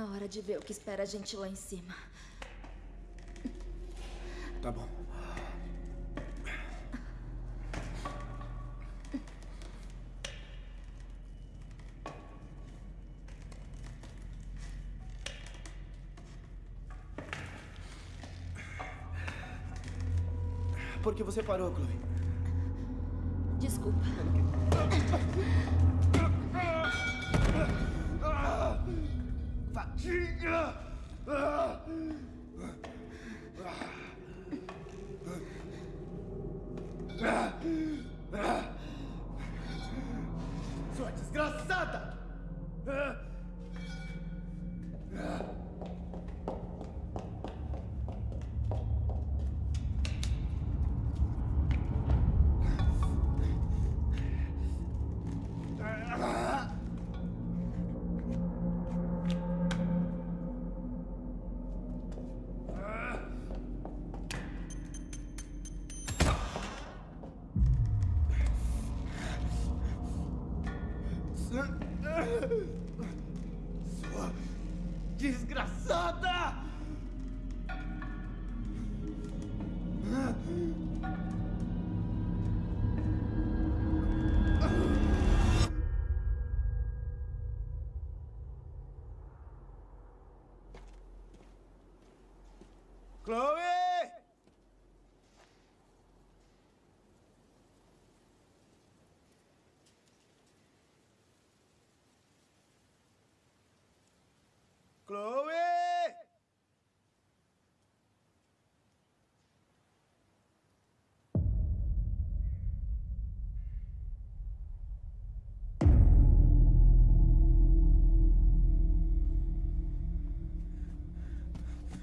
Na hora de ver o que espera a gente lá em cima.
Tá bom. Por que você parou, Chloe? Sua desgraçada!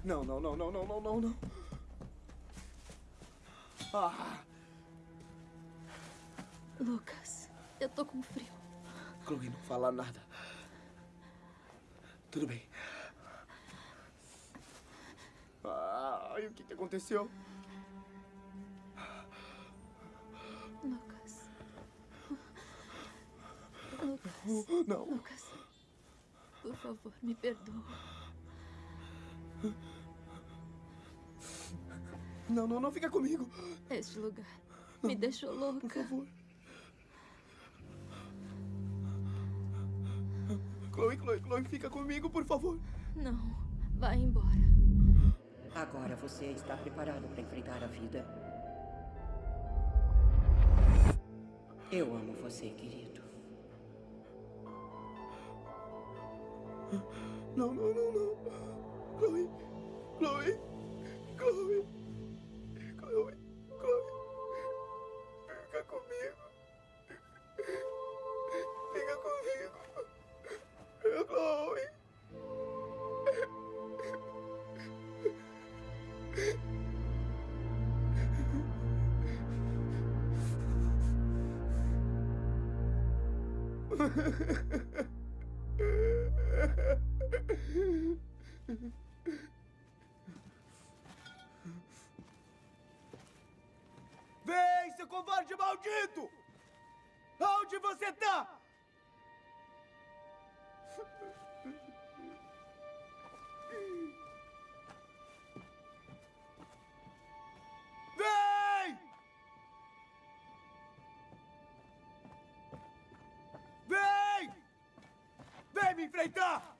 Não, não, não, não, não, não, não, não. Ah,
Lucas, eu tô com frio.
Chloe, não fala nada. Tudo bem. Ai, o que, que aconteceu?
Lucas. Lucas.
Não.
Lucas. Por favor, me perdoa.
Não, não, não fica comigo.
Este lugar me deixou louca.
Por favor. Chloe, Chloe, Chloe, fica comigo, por favor.
Não, vá embora.
Agora você está preparado para enfrentar a vida. Eu amo você, querido.
Não, não, não, não. Chloe, Chloe, Chloe, Vem, seu covarde maldito! Onde você tá? Vem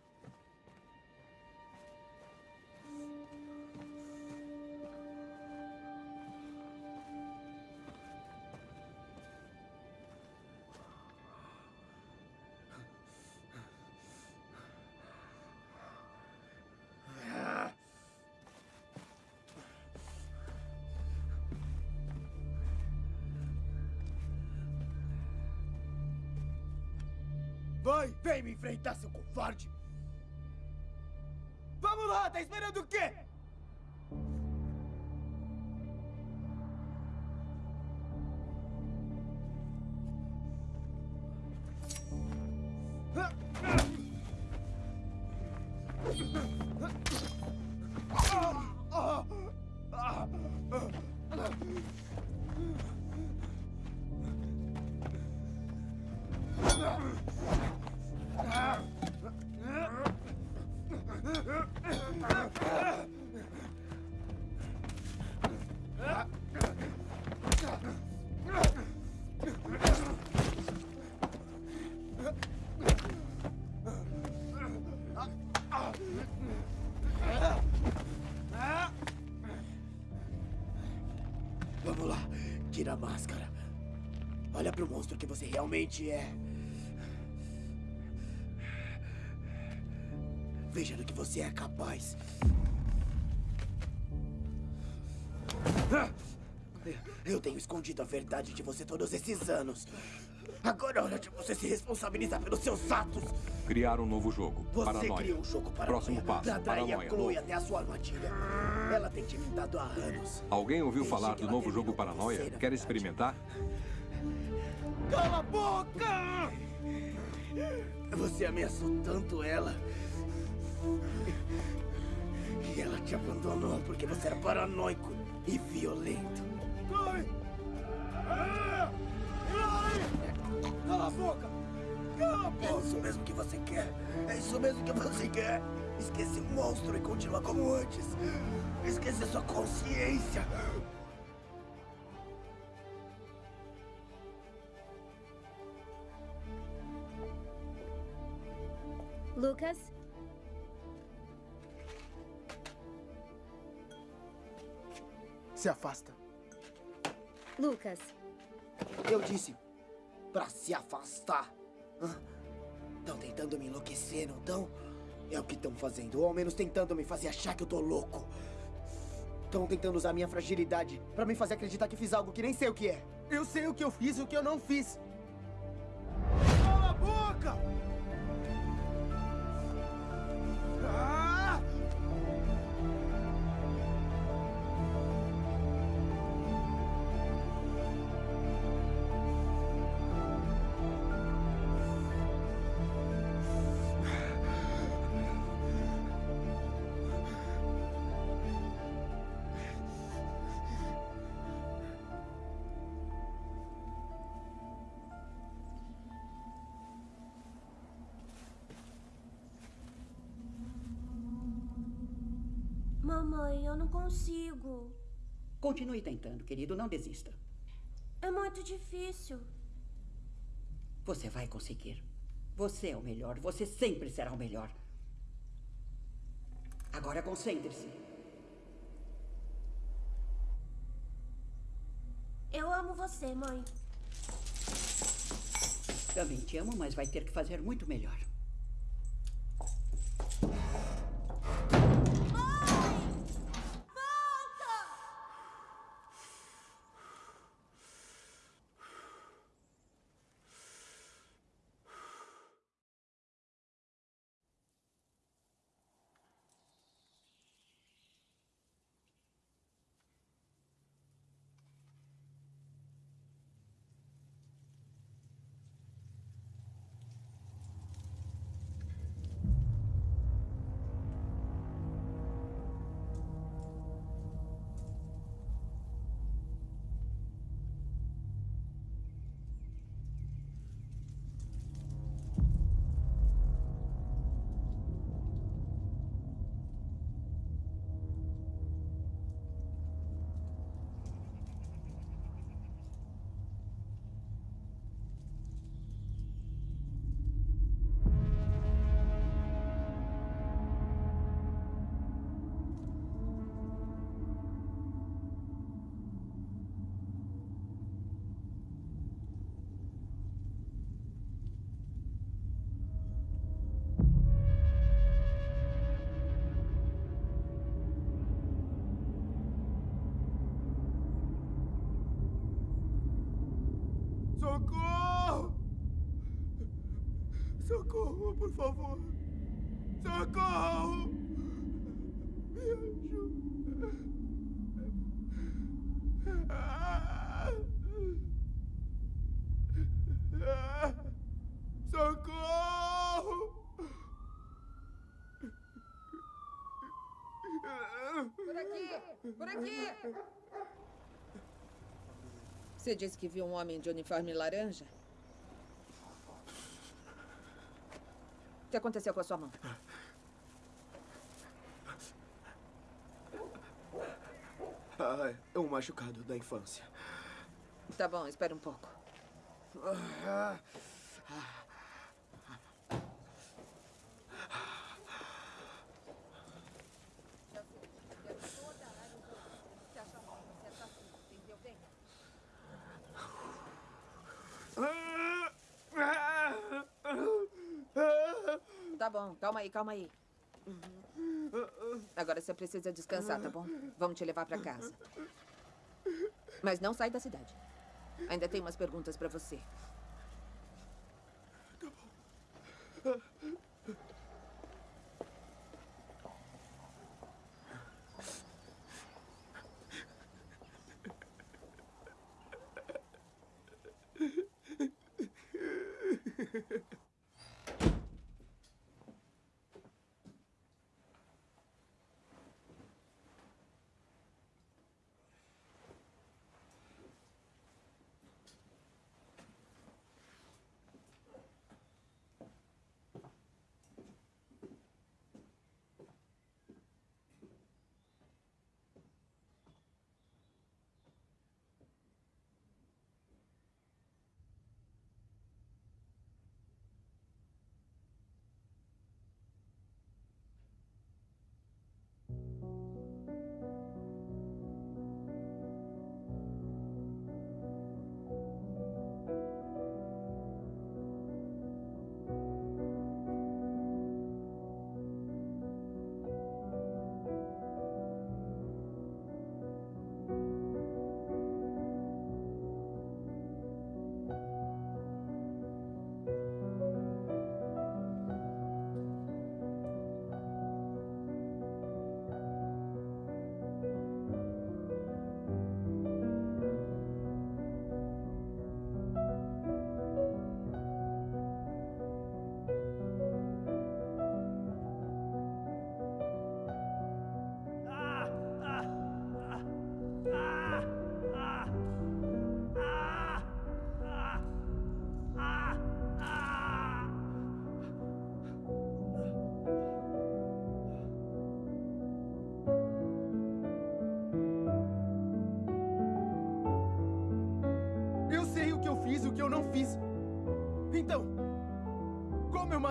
Vem me enfrentar, seu covarde! Vamos lá, tá esperando o quê? Você realmente é. Veja do que você é capaz. Eu tenho escondido a verdade de você todos esses anos. Agora é hora de você se responsabilizar pelos seus atos.
Criar um novo jogo.
Você
Paranoia.
criou um jogo para
Próximo passo. Paranoia.
a Chloe até a sua armadilha. Ela tem te imitado há anos.
Alguém ouviu
Desde
falar do novo jogo Paranoia? Quer experimentar?
Cala a boca! Você ameaçou tanto ela. E ela te abandonou porque você era paranoico e violento. Chloe! Ah! Chloe! Cala a boca! Cala a boca! É isso mesmo que você quer. É isso mesmo que você quer. Esquece o monstro e continua como antes. Esquece a sua consciência.
Lucas?
Se afasta.
Lucas,
Eu disse pra se afastar. Estão tentando me enlouquecer, não estão? É o que estão fazendo, ou ao menos tentando me fazer achar que eu tô louco. Estão tentando usar minha fragilidade pra me fazer acreditar que fiz algo que nem sei o que é.
Eu sei o que eu fiz e o que eu não fiz.
Mãe, eu não consigo.
Continue tentando, querido. Não desista.
É muito difícil.
Você vai conseguir. Você é o melhor. Você sempre será o melhor. Agora concentre-se.
Eu amo você, mãe.
Também te amo, mas vai ter que fazer muito melhor.
Socorro! Socorro, por favor! Socorro! Me! Ah! Socorro!
Por aqui! Por aqui! Você disse que viu um homem de uniforme laranja? O que aconteceu com a sua mão?
Ah, é um machucado da infância.
Tá bom, espera um pouco.
Ah,
Tá bom, calma aí, calma aí. Agora você precisa descansar, tá bom? Vamos te levar pra casa. Mas não sai da cidade. Ainda tem umas perguntas pra você.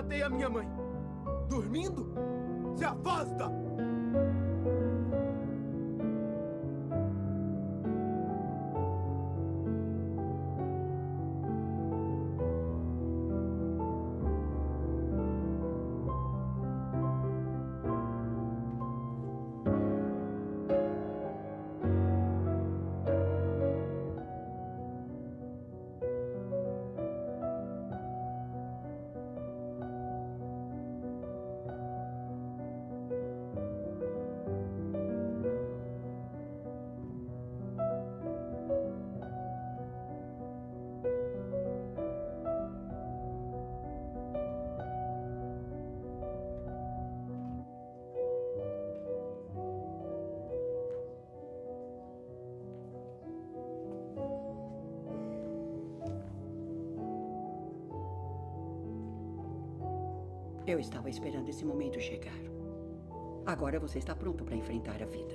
Matei a minha mãe? Dormindo? Se afasta!
Eu estava esperando esse momento chegar. Agora você está pronto para enfrentar a vida.